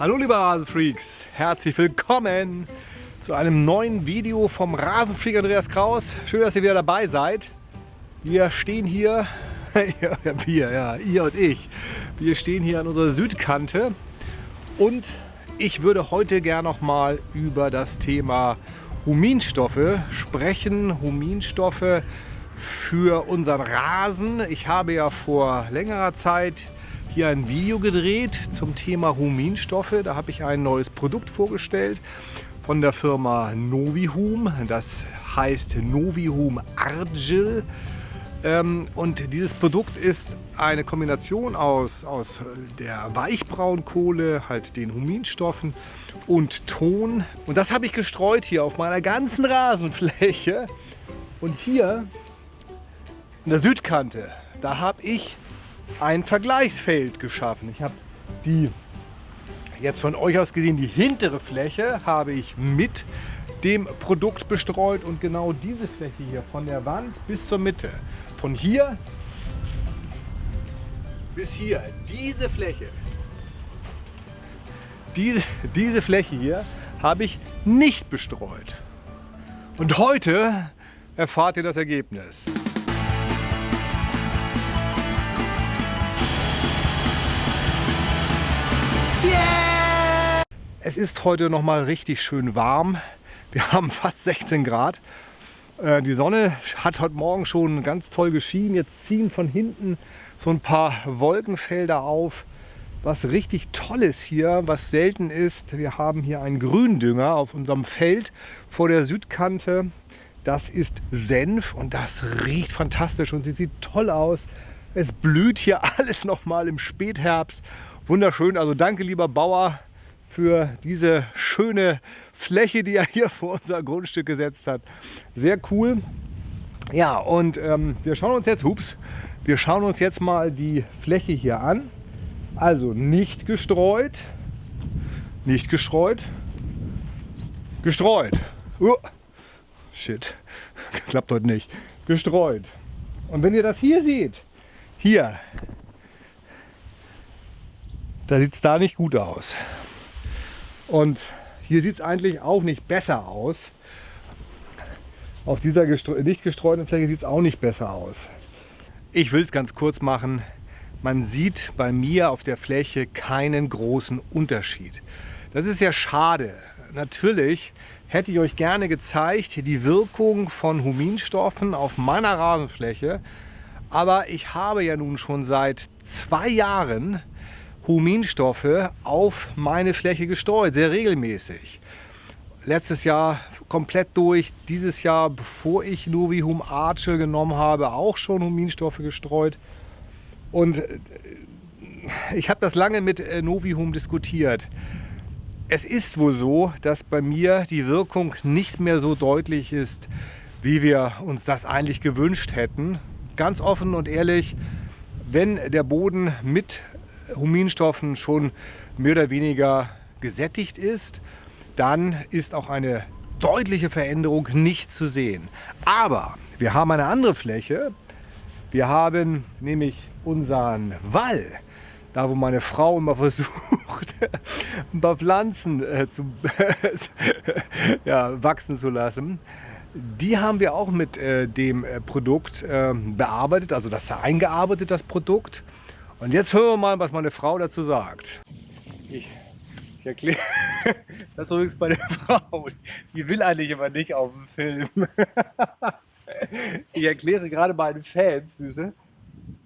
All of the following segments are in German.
Hallo liebe Rasenfreaks, herzlich willkommen zu einem neuen Video vom Rasenfreak Andreas Kraus. Schön, dass ihr wieder dabei seid. Wir stehen hier, ja, wir, ja, ihr und ich, wir stehen hier an unserer Südkante und ich würde heute gerne noch mal über das Thema Huminstoffe sprechen. Huminstoffe für unseren Rasen. Ich habe ja vor längerer Zeit hier ein Video gedreht zum Thema Huminstoffe. Da habe ich ein neues Produkt vorgestellt von der Firma Novihum. Das heißt Novihum Argil. Ähm, und dieses Produkt ist eine Kombination aus, aus der Weichbraunkohle, halt den Huminstoffen und Ton. Und das habe ich gestreut hier auf meiner ganzen Rasenfläche. Und hier in der Südkante, da habe ich ein Vergleichsfeld geschaffen. Ich habe die, jetzt von euch aus gesehen, die hintere Fläche habe ich mit dem Produkt bestreut und genau diese Fläche hier von der Wand bis zur Mitte, von hier bis hier, diese Fläche, diese, diese Fläche hier habe ich nicht bestreut. Und heute erfahrt ihr das Ergebnis. Es ist heute noch mal richtig schön warm. Wir haben fast 16 Grad. Äh, die Sonne hat heute Morgen schon ganz toll geschienen. Jetzt ziehen von hinten so ein paar Wolkenfelder auf. Was richtig toll ist hier, was selten ist, wir haben hier einen Gründünger auf unserem Feld vor der Südkante. Das ist Senf und das riecht fantastisch und sie sieht toll aus. Es blüht hier alles noch mal im Spätherbst. Wunderschön, also danke lieber Bauer für diese schöne Fläche, die er hier vor unser Grundstück gesetzt hat. Sehr cool. Ja, und ähm, wir schauen uns jetzt, hups, wir schauen uns jetzt mal die Fläche hier an. Also nicht gestreut, nicht gestreut, gestreut. Uh, shit, klappt heute nicht. Gestreut. Und wenn ihr das hier seht, hier, da sieht es da nicht gut aus. Und hier sieht es eigentlich auch nicht besser aus. Auf dieser gestre nicht gestreuten Fläche sieht es auch nicht besser aus. Ich will es ganz kurz machen. Man sieht bei mir auf der Fläche keinen großen Unterschied. Das ist ja schade. Natürlich hätte ich euch gerne gezeigt, die Wirkung von Huminstoffen auf meiner Rasenfläche. Aber ich habe ja nun schon seit zwei Jahren Huminstoffe auf meine Fläche gestreut, sehr regelmäßig. Letztes Jahr komplett durch, dieses Jahr, bevor ich Novihum Arche genommen habe, auch schon Huminstoffe gestreut. Und äh, ich habe das lange mit äh, Novihum diskutiert. Es ist wohl so, dass bei mir die Wirkung nicht mehr so deutlich ist, wie wir uns das eigentlich gewünscht hätten. Ganz offen und ehrlich, wenn der Boden mit Huminstoffen schon mehr oder weniger gesättigt ist, dann ist auch eine deutliche Veränderung nicht zu sehen. Aber wir haben eine andere Fläche. Wir haben nämlich unseren Wall, da wo meine Frau immer versucht, ein paar Pflanzen äh, zu, ja, wachsen zu lassen. Die haben wir auch mit äh, dem äh, Produkt äh, bearbeitet, also das eingearbeitet, das Produkt. Und jetzt hören wir mal, was meine Frau dazu sagt. Ich, ich erkläre, das ist übrigens meine Frau. Die will eigentlich immer nicht auf dem Film. Ich erkläre gerade meinen Fans, Süße,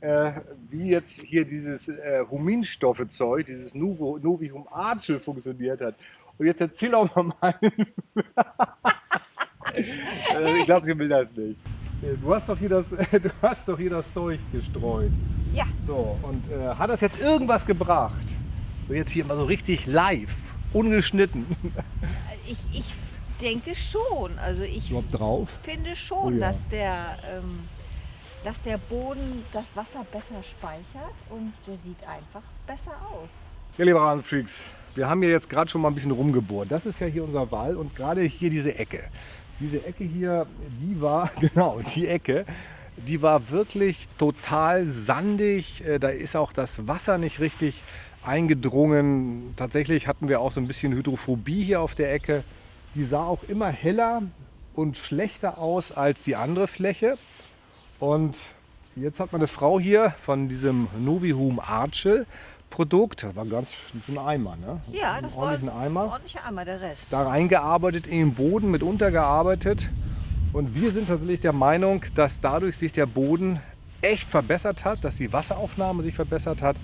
äh, wie jetzt hier dieses äh, Huminstoffe-Zeug, dieses Novihum Archel funktioniert hat. Und jetzt erzähl auch mal meinen. also ich glaube, sie will das nicht. Du hast doch hier das, du hast doch hier das Zeug gestreut. Ja. So, und äh, hat das jetzt irgendwas gebracht? So jetzt hier mal so richtig live, ungeschnitten. Ich, ich denke schon. Also ich finde schon, oh ja. dass, der, ähm, dass der Boden das Wasser besser speichert und der sieht einfach besser aus. Ja, liebe Rasenfreaks, wir haben hier jetzt gerade schon mal ein bisschen rumgebohrt. Das ist ja hier unser Wall und gerade hier diese Ecke. Diese Ecke hier, die war, genau, die Ecke, die war wirklich total sandig. Äh, da ist auch das Wasser nicht richtig eingedrungen. Tatsächlich hatten wir auch so ein bisschen Hydrophobie hier auf der Ecke. Die sah auch immer heller und schlechter aus als die andere Fläche. Und jetzt hat meine Frau hier von diesem Novihum Archel Produkt, das war ganz so ein Eimer, ne? Ja, das ein war ein Eimer. ordentlicher Eimer, der Rest. Da reingearbeitet, in den Boden mit untergearbeitet. Und wir sind tatsächlich der Meinung, dass dadurch sich der Boden echt verbessert hat, dass die Wasseraufnahme sich verbessert hat,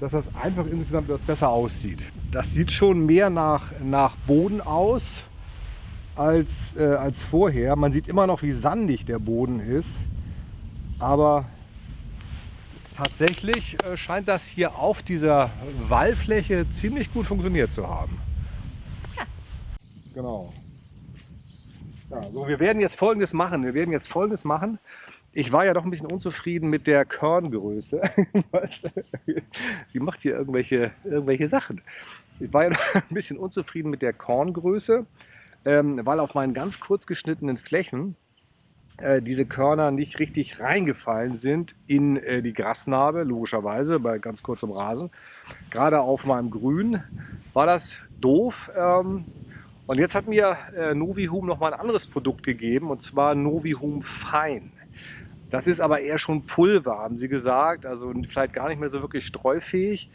dass das einfach insgesamt etwas besser aussieht. Das sieht schon mehr nach, nach Boden aus als, äh, als vorher. Man sieht immer noch, wie sandig der Boden ist. Aber tatsächlich äh, scheint das hier auf dieser Wallfläche ziemlich gut funktioniert zu haben. Genau. Ja, so, wir werden jetzt Folgendes machen. Wir werden jetzt Folgendes machen. Ich war ja doch ein bisschen unzufrieden mit der Körngröße. Sie macht hier irgendwelche, irgendwelche Sachen. Ich war ja doch ein bisschen unzufrieden mit der Korngröße, ähm, weil auf meinen ganz kurz geschnittenen Flächen diese Körner nicht richtig reingefallen sind in äh, die Grasnarbe, logischerweise bei ganz kurzem Rasen. Gerade auf meinem Grün war das doof. Ähm, und jetzt hat mir äh, Novihum noch mal ein anderes Produkt gegeben, und zwar Novihum Fein. Das ist aber eher schon Pulver, haben sie gesagt, also vielleicht gar nicht mehr so wirklich streufähig.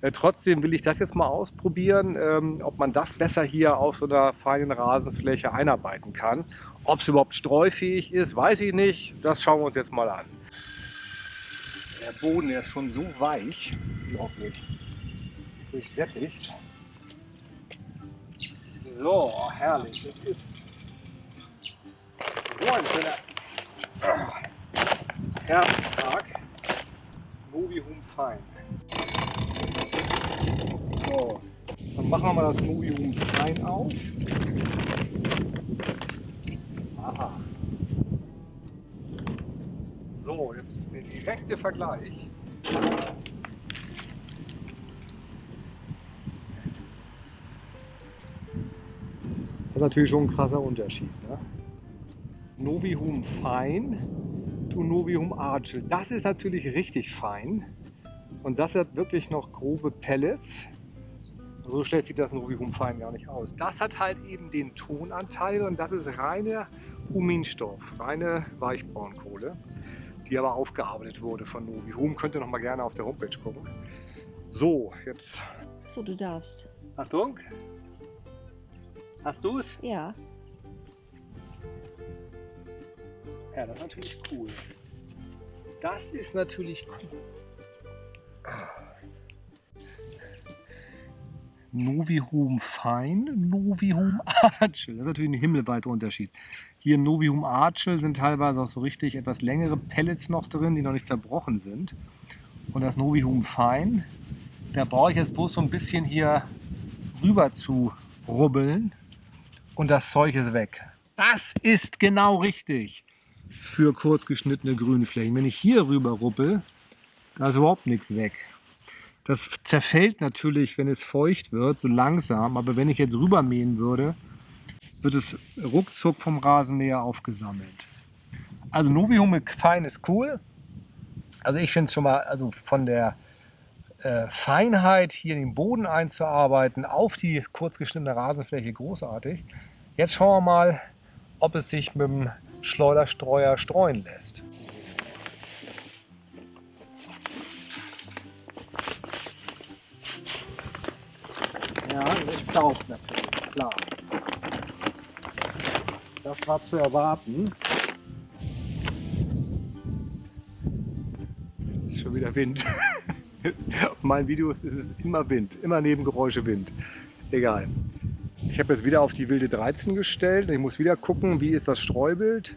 Äh, trotzdem will ich das jetzt mal ausprobieren, ähm, ob man das besser hier auf so einer feinen Rasenfläche einarbeiten kann. Ob es überhaupt streufähig ist, weiß ich nicht. Das schauen wir uns jetzt mal an. Der Boden der ist schon so weich, unglaublich, durchsättigt. So, herrlich. Das ist so ein schöner Herbsttag. Novihum fein. So, dann machen wir mal das Novihum fein auf. Aha. So, jetzt der direkte Vergleich. Das ist natürlich schon ein krasser Unterschied. Ne? Novihum fein to Novihum Archel. Das ist natürlich richtig fein. Und das hat wirklich noch grobe Pellets. So schlecht sieht das Novihum fein gar nicht aus. Das hat halt eben den Tonanteil und das ist reiner Huminstoff, reine Weichbraunkohle, die aber aufgearbeitet wurde von Novihum. Könnt ihr noch mal gerne auf der Homepage gucken. So, jetzt So, du darfst. Achtung. Hast du es? Ja. Ja, das ist natürlich cool. Das ist natürlich cool. Novihum Fein, Novihum Archel. Das ist natürlich ein himmelweiter Unterschied. Hier im Novihum Archel sind teilweise auch so richtig etwas längere Pellets noch drin, die noch nicht zerbrochen sind. Und das Novihum Fein, da brauche ich jetzt bloß so ein bisschen hier rüber zu rubbeln und das Zeug ist weg. Das ist genau richtig für kurz geschnittene Grünflächen. Wenn ich hier rüber ruppel, da ist überhaupt nichts weg. Das zerfällt natürlich, wenn es feucht wird, so langsam. Aber wenn ich jetzt rübermähen würde, wird es ruckzuck vom Rasenmäher aufgesammelt. Also Novihum fein ist cool. Also ich finde es schon mal, also von der äh, Feinheit hier in den Boden einzuarbeiten, auf die kurz geschnittene Rasenfläche großartig. Jetzt schauen wir mal, ob es sich mit dem Schleuderstreuer streuen lässt. Ja, es staubt natürlich, klar. Das war zu erwarten. Ist schon wieder Wind. Auf meinen Videos ist es immer Wind, immer Nebengeräusche Wind. Egal. Ich habe jetzt wieder auf die wilde 13 gestellt. Ich muss wieder gucken, wie ist das Streubild.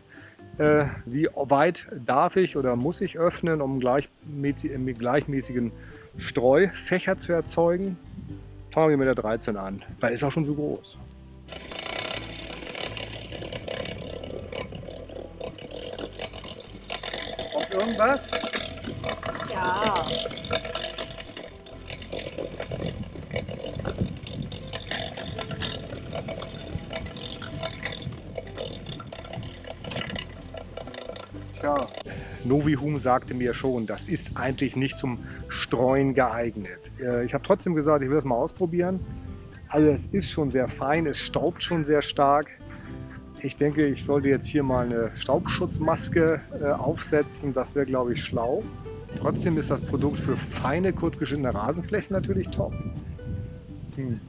Äh, wie weit darf ich oder muss ich öffnen, um gleichmäßig, gleichmäßigen Streufächer zu erzeugen. Fangen wir mit der 13 an, weil ist auch schon so groß. Kommt irgendwas? Ja. Tja, Novihum sagte mir schon, das ist eigentlich nicht zum Streuen geeignet. Äh, ich habe trotzdem gesagt, ich will das mal ausprobieren. Also es ist schon sehr fein, es staubt schon sehr stark. Ich denke, ich sollte jetzt hier mal eine Staubschutzmaske äh, aufsetzen. Das wäre, glaube ich, schlau. Trotzdem ist das Produkt für feine, kurzgeschnittene Rasenflächen natürlich top. Hm.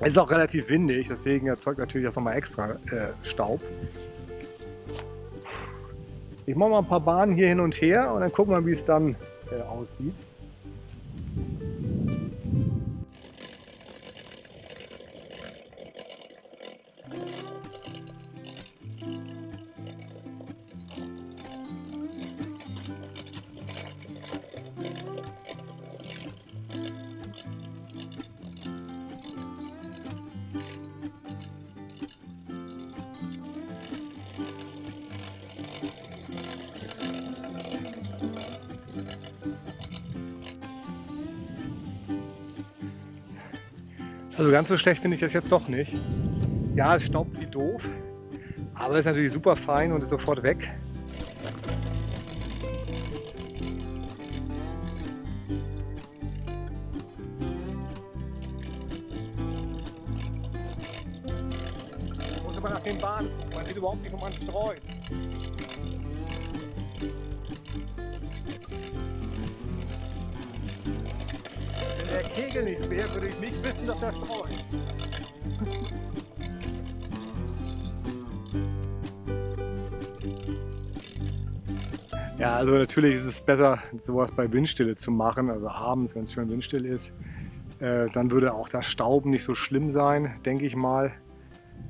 Es ist auch relativ windig, deswegen erzeugt natürlich auch nochmal extra äh, Staub. Ich mache mal ein paar Bahnen hier hin und her und dann gucken wir, wie es dann äh, aussieht. Also ganz so schlecht finde ich das jetzt doch nicht. Ja, es staubt wie doof, aber es ist natürlich super fein und ist sofort weg. muss aber nach Bahnen gucken, man sieht überhaupt nicht, wo man streut. Kegel nicht wäre, würde ich nicht wissen, dass er streut. Ja, also natürlich ist es besser, sowas bei Windstille zu machen, also abends, wenn es schön windstill ist. Äh, dann würde auch das Stauben nicht so schlimm sein, denke ich mal.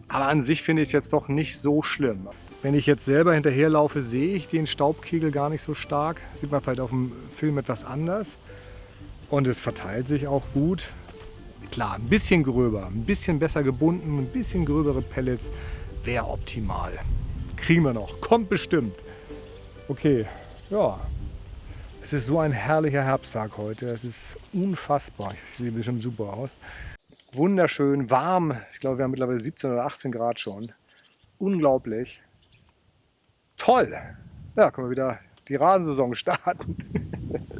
Aber an sich finde ich es jetzt doch nicht so schlimm. Wenn ich jetzt selber hinterherlaufe, sehe ich den Staubkegel gar nicht so stark. Sieht man vielleicht auf dem Film etwas anders. Und es verteilt sich auch gut. Klar, ein bisschen gröber, ein bisschen besser gebunden, ein bisschen gröbere Pellets wäre optimal. Kriegen wir noch, kommt bestimmt. Okay, ja. Es ist so ein herrlicher Herbsttag heute. Es ist unfassbar. Ich sehe bestimmt super aus. Wunderschön, warm. Ich glaube, wir haben mittlerweile 17 oder 18 Grad schon. Unglaublich. Toll. Ja, können wir wieder die Rasensaison starten.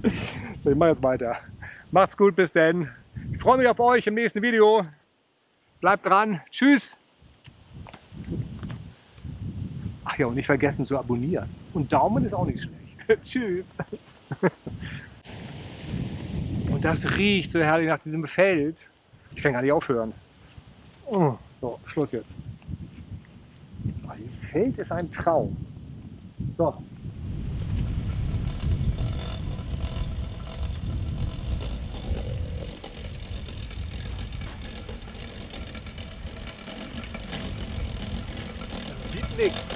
ich mache jetzt weiter. Macht's gut, bis denn. Ich freue mich auf euch im nächsten Video. Bleibt dran. Tschüss. Ach ja, und nicht vergessen zu abonnieren. Und Daumen ist auch nicht schlecht. Tschüss. Und das riecht so herrlich nach diesem Feld. Ich kann gar nicht aufhören. Oh, so, Schluss jetzt. Dieses Feld ist ein Traum. So, fixed.